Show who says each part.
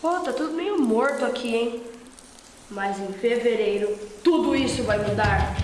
Speaker 1: Pô, tá tudo meio morto aqui, hein? Mas em fevereiro tudo isso vai mudar.